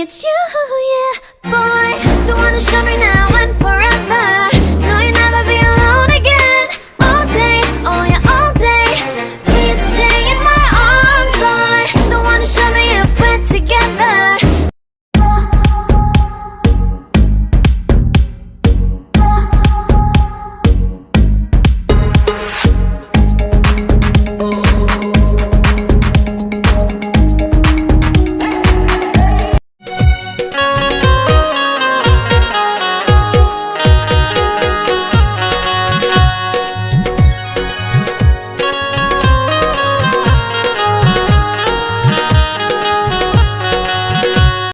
It's you, yeah,